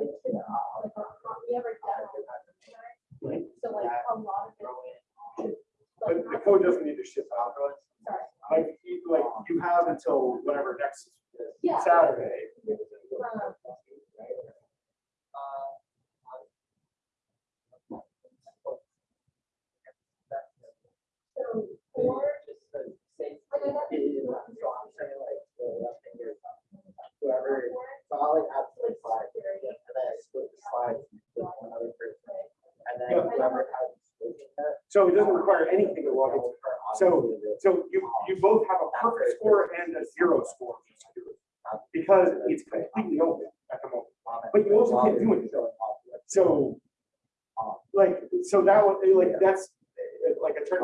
It was cool. Uh, talked about this. Uh-huh. So like a lot of it. But the code doesn't need to ship out, right? Like, you, like, you have until whatever next Yeah. Saturday. Um, So, or, like, I got. Whoever, so I'll like add three slides, and then I split the slides with one other person. And then Yeah. whoever has. that, So it doesn't require anything to log into. So, so you, you both have a perfect score and a zero score. Because it's completely open at the moment. But you also can't do anything. So, like, so that would, like, that's like a turn.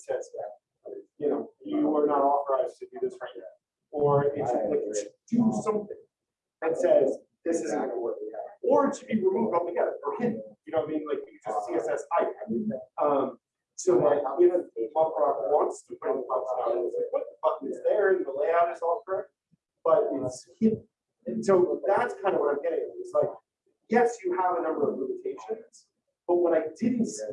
says that, you know, you are not authorized to do this right now. Or it's, do something that says this isn't going to work. Or it should be removed altogether or hidden. You know what I mean? Like you just CSS hide. Um, so like if Punk Rock wants to put the buttons down, what the buttons there and the layout is all correct, but it's hidden. And so that's kind of what I'm getting at. It's like, yes, you have a number of limitations, but what I didn't see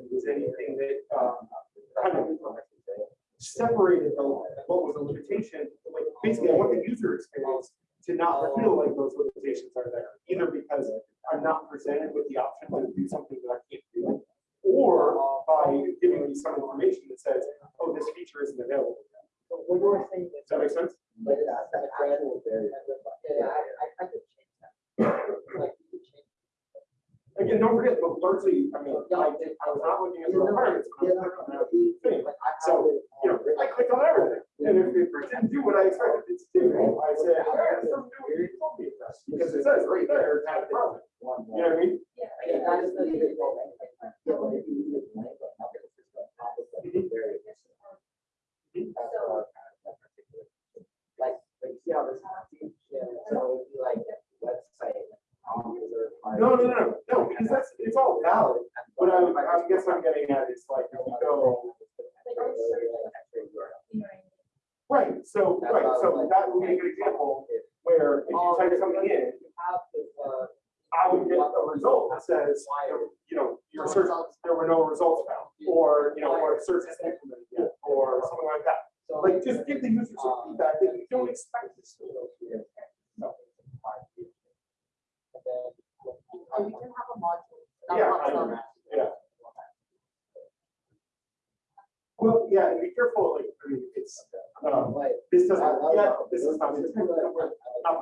Um, this doesn't, yeah, this is not, not.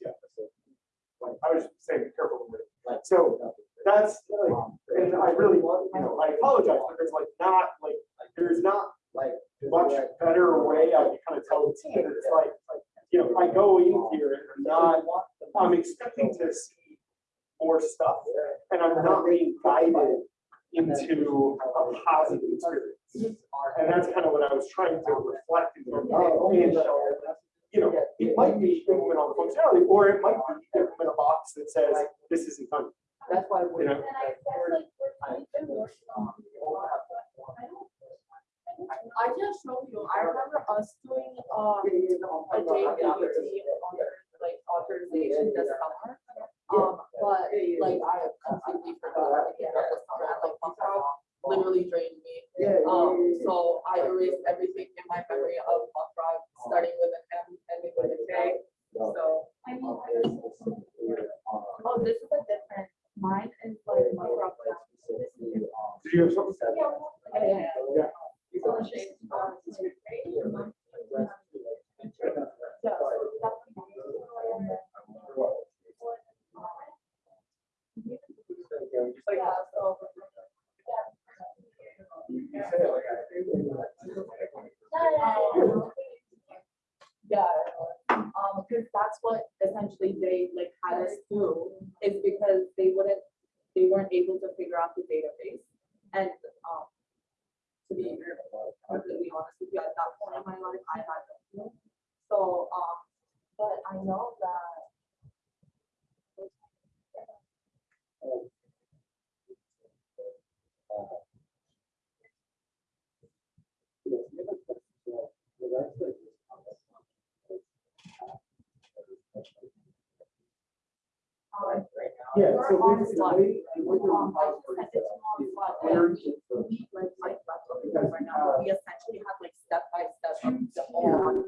Yeah. I was saying, be careful with. So that's So we Um, I just sent it to mom We like, like, right now. We essentially have like step by step, the whole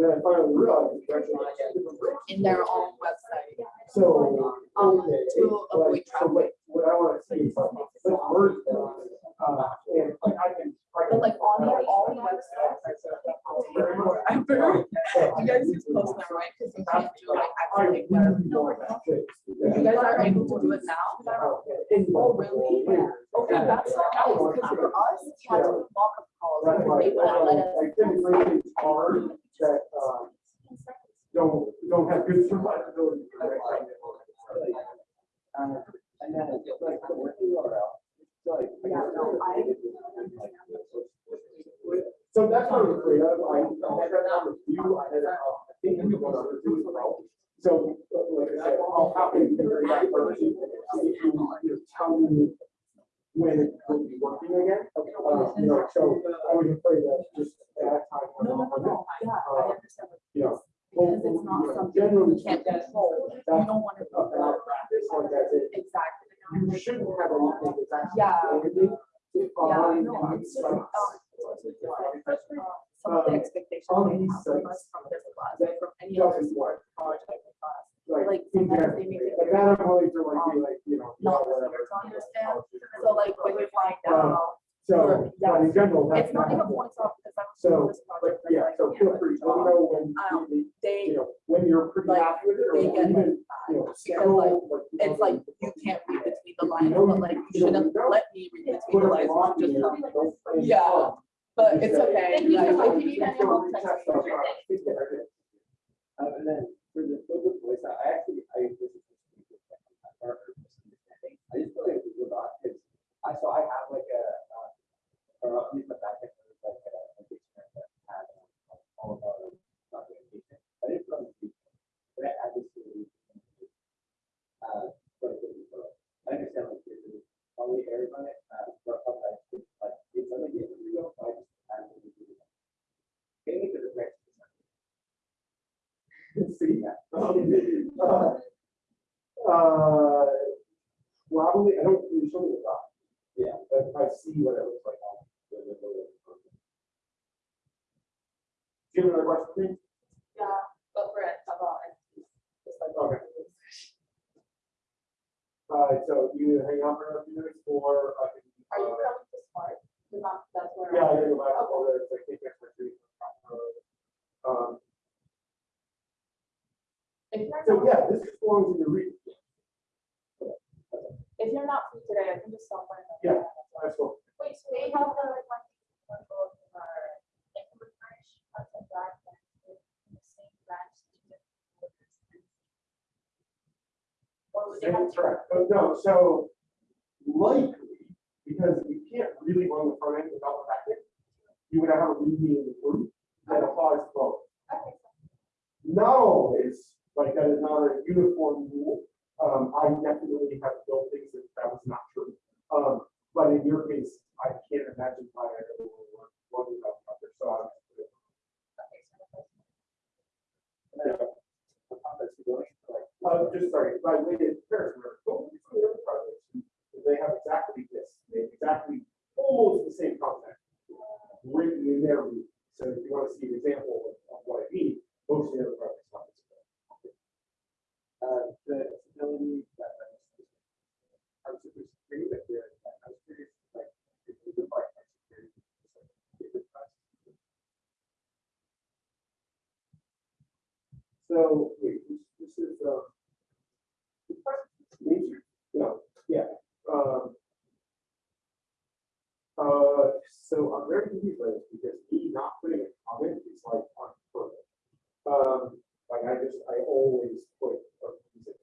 And then I finally realized it's actually two different branches. In their own website. So, Um, okay, to like, avoid so what, what I wanna see is like, let's merge them, uh, and like I can. I can- But like on their own website. You guys use Postman, right? Because you can't do like I actually. web. really want that fixed. You guys are able to do it now? Oh, really? Okay, that's so nice, because for us, we had to do mock-up calls, because they wouldn't let us. It's hard that, don't, don't have good survivability. for that kind of- Um, and then it's like, what do you want out? It's like. Yeah, no, I- So that's what I was afraid of, I, I had that number few, I had, uh, I think we one other two as well. So, like I said, I'll happily figure that first, see if you, you tell me when it will be working again. Uh, you know, so I was afraid that just at that time. No, no, no, on yeah, I understand. what You know. Because it's not something you can't control, you don't want to. uh, uh, practice like that, it- Exactly. you shouldn't have anything that's actually. Yeah. prohibited Yeah, no, it's just, um, sites. it's also different. Some of the Um, expectations they have from us from this class, from any other doesn't college type of class. Like, like, sometimes they make it like very, that I'm willing to like, be like, you know. not yeah, clear whatever. to understand. So like when we find Um, out, So, or- yeah. but in general, that's. it's not even helpful. points off because I'm So, this But project. yeah, like, so feel free, let me know when, Um, you They, know, when you're pretty like, happy with it, or they get like even, you know, that, because schedule. like, you it's like you can't read between the lines, know but like you you shouldn't you let me read between Put the lines. block in Just there, tell me. don't play Yeah. fun. But it's okay. Thank you like, much. if you need any help, text me. Uh, yeah, I did. Uh, and then for the build voice, I actually, I, this just like my. I just feel like it was a I, so I have like a, uh, or at least my back end, was like a, a dictionary that had um, all of our documentation. I didn't put on the sheet, but I added to the. Uh, but it was, uh, I understand like this is only errors on it, uh, but sometimes it's like, it's only getting real, so I just added it to the. Maybe to the next. See, um, uh, uh, probably, I don't, you show me the doc. Yeah, but I see what it looks like on. the- the- the- the- Do you have another question? Yeah, but for it, about it. Just like. Okay. Uh, so you hang out for a few minutes or I can. Are you uh, coming to smart? Cause I'm, that's where. Yeah, I I'm- gotta go back over there, it's like, take next retreat. Um, If you're so not, yeah, this just belongs in the read. if you're not free today, I can just stop by. and- Yeah. That's cool. Wait, so they have the like one. one goal for, like, the French, that's a black and in the same branch. two different quarters, and- Or would they have That's to? correct. But no, so likely, because we can't really run the front end without the back end, you would have a read me in the group that applies to both. Okay, so Not always, like that is not a uniform rule. Um, I definitely have built things that that was not true. Um, but in your case, I can't imagine why I ever would work one without the other, so I'm. okay, so the first one. Yeah. Uh, just sorry, by the way, it's comparison, don't look at some of the other projects, they have exactly this, they have exactly almost the same content written in their root. So if you want to see an example of, of what I mean, most of the other projects have this. Uh, the ability that. I was super security, but the, I was curious, like, if you could like, my security. just, like, if it's not- So, wait, this, this is, uh. Nature, no, yeah, um. Uh, so I'm very confused because me not putting a comment is like on purpose. Um, like I just, I always put a reason.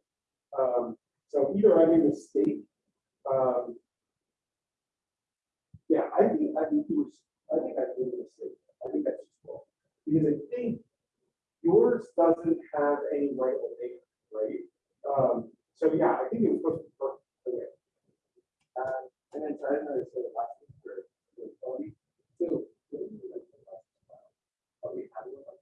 Um, so either I made a mistake, um. Yeah, I think, I think it was, I think I made a mistake, I think that's just wrong. because I think yours doesn't have any writable data, right? Um, so yeah, I think it was supposed to be. Um, and then try another sort of last thing for, for Tony. So. so the uh?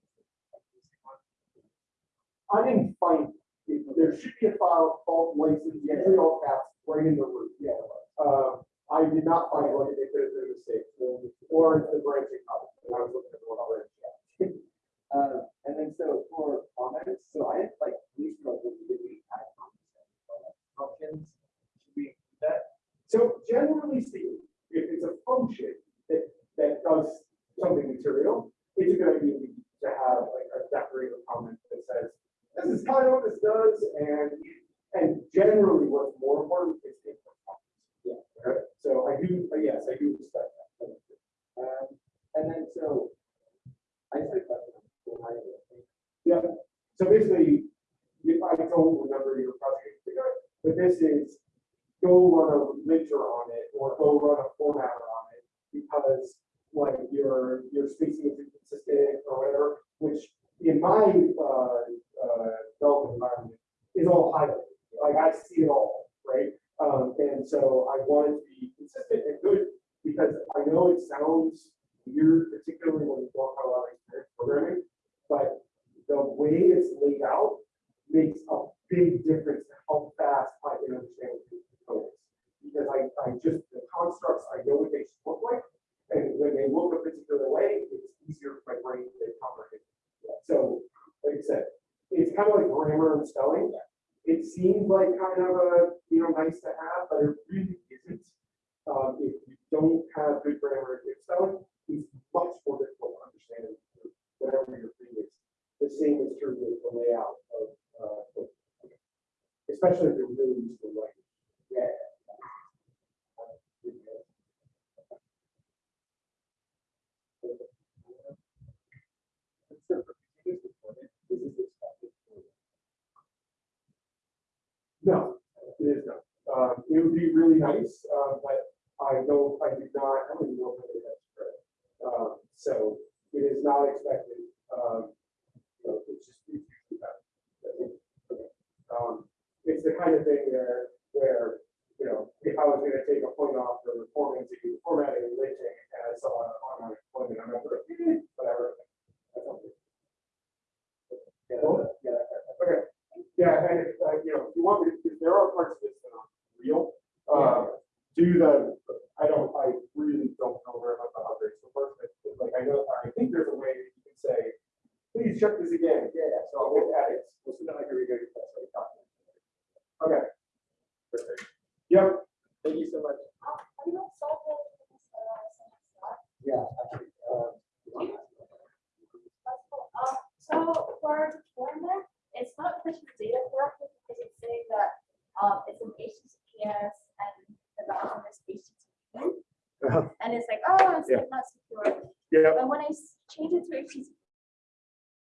I didn't find, it. there should be a file called license, usually all caps, right in the root, yeah. Uh, I did not find one, have been a mistake, or the branching out, I was looking at the one already, Uh, and then so for comments, so I had like least trouble with the we had comments. uh, Functions, should we do that? So generally speaking, if it's a function that, that does something material, it's a good idea to have like a decorative comment that says, this is kind of what this does, and, and generally what's more important is the. Yeah. Right? So I do, uh, yes, I do respect that. Um, and then so. I just Yeah, so basically, if I don't remember your project, but this is go run a linter on it or go run a formatter on it because like your, your spacing is inconsistent or whatever, which in my, uh, uh, development environment is all highlighted. Like I see it all, right? Um, and so I want it to be consistent and good because I know it sounds weird, particularly when you don't have a lot of programming, way it's laid out makes a big difference how fast I can understand code. Because I, I just, the constructs, I know what they should look like, and when they look a particular way, it's easier for my brain to comprehend. So, like I said, it's kind of like grammar and spelling. It seems like kind of a, you know, nice to